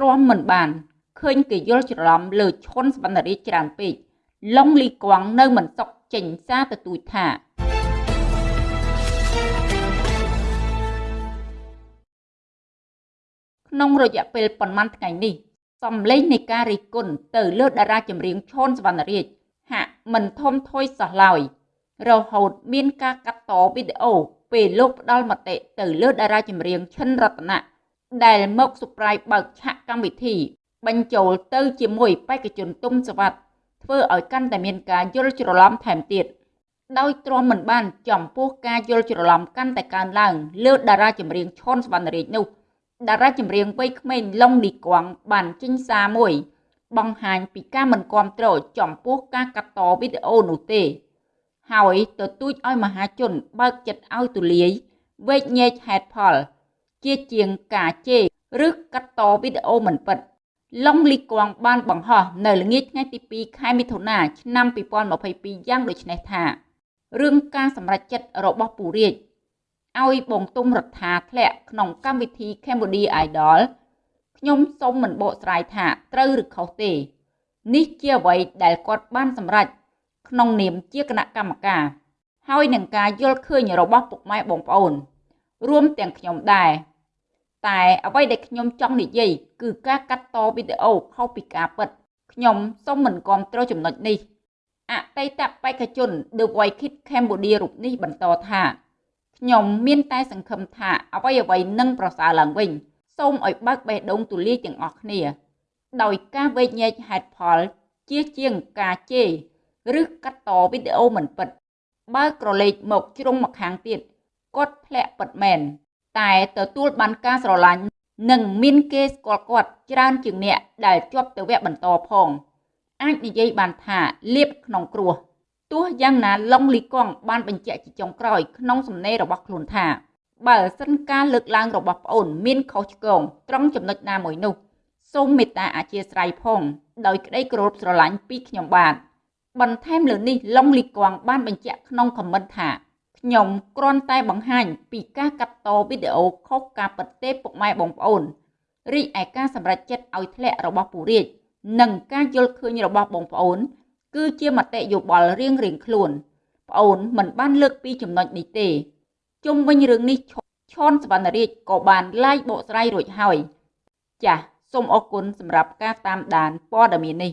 ទ្រាំមិនបានឃើញគេយល់ច្រឡំលើឈុនសវណ្ណរាជច្រើនពេកឡុងលីកងនៅមិនសុខចេញសារទទូចថាក្នុងរយៈពេលប៉ុន្មានថ្ងៃនេះសំឡេងនៃការរិះគន់ទៅលើតារាចម្រៀងឈុនសវណ្ណរាជហាក់មិនធំធុយសោះឡើយរហូតមានការកាត់តវីដេអូពេលលោកផ្ដាល់មតិទៅលើតារាចម្រៀងឈិនរតនៈ ដែលមកសុប្រាយបើកឆាកកម្មវិធី បញ្ចូលទៅជាមួយបេក្ខជនទុំសវັດធ្វើឲ្យកាន់តែមានការយល់ច្រឡំថែមទៀតដោយទ្រាំមិនបានចំពោះការយល់ច្រឡំកាន់តែកើនឡើង លើតារាចម្រៀងឈុនសវណ្ណរាជនោះតារាចម្រៀងវ័យក្មេងឡុងឌីគួងបានចេញសារមួយ បង្ហាញពីការមិនគាំទ្រចំពោះការកាត់តវីដេអូនោះទេ ហើយទទូចឲ្យមហាជនបើកចិត្តឲ្យទូលាយវែកញែកហេតុផល ជាជាងការជេរឬកាត់តវីដេអូមិនពិតឡុងលីគួងបានបង្ហោះនៅល្ងាចថ្ងៃទី2ខែមិថុនាឆ្នាំ2022យ៉ាងដូចនេះថារឿងការសម្រេចចិត្តរបស់ពូរាជឲ្យបងទុំរដ្ឋាធ្លាក់ក្នុងកម្មវិធី Cambodia Idol ខ្ញុំសូមមិនបកស្រាយថាត្រូវឬខុសទេ នេះជាអ្វីដែលគាត់បានសម្រេចក្នុងនាមជាគណៈកម្មការហើយនឹងការយល់ឃើញរបស់ពុកម៉ែបងប្អូន រួមទាំងខ្ញុំដែរ តែអ្វីដែលខ្ញុំចង់និយាយគឺការកាត់តវីដេអូខុសពីការពិតខ្ញុំសូមមិនគ្រប់គ្រងចំណុចនេះអតីតបេក្ខជន The White Kid Cambodia រូបនេះបន្តថាខ្ញុំមានតែសង្ឃឹមថាអ្វីអ្វីនឹងប្រសើរឡើងវិញសូមឲ្យបើកបេះដូងទូលាយទាំងអស់គ្នា ដោយការវែកញែកហេតុផលជាជាងការជេរឬកាត់តវីដេអូមិនពិត បើក្រឡេកមកជ្រុងមកខាងទៀតគាត់ធ្លាក់ពិតមែន តែទទួលបានការស្រឡាញ់និងមានគេស្គាល់គាត់ច្រើនជាងអ្នកដែលជាប់ទៅវគ្គបន្តផង អាចនិយាយបានថាលៀបក្នុងគ្រោះទោះយ៉ាងណាឡុងលីកងបានបញ្ជាក់ជាចុងក្រោយក្នុងសំណេររបស់ខ្លួនថាបើសិនការលើកឡើងរបស់ប្អូនមានខុសឆ្គងត្រង់ចំណុចណាមួយនោះសូមមេត្តាអធិស្ឋានផង ដោយក្តីគោរពស្រឡាញ់ពីខ្ញុំបាទបន្ថែមលើនេះឡុងលីកងបានបញ្ជាក់ក្នុងខមមិនថា ខ្ញុំគ្រាន់តែបង្ហាញពីការកាត់តវីដេអូខុសការពិតទេពុកម៉ែបងប្អូនរីឯការសម្រេចចិត្តឲ្យធ្លាក់របស់ពូរាជនិងការយល់ឃើញរបស់បងប្អូន គឺជាមតិយោបល់រៀងរៀងខ្លួនប្អូនមិនបានលើកពីចំណុចនេះទេជុំវិញរឿងនេះឈុនសវណ្ណរាជក៏បានឡាយបកស្រាយរួចហើយ ចាសសូមអរគុណសម្រាប់ការតាមដានព័ត៌មាននេះ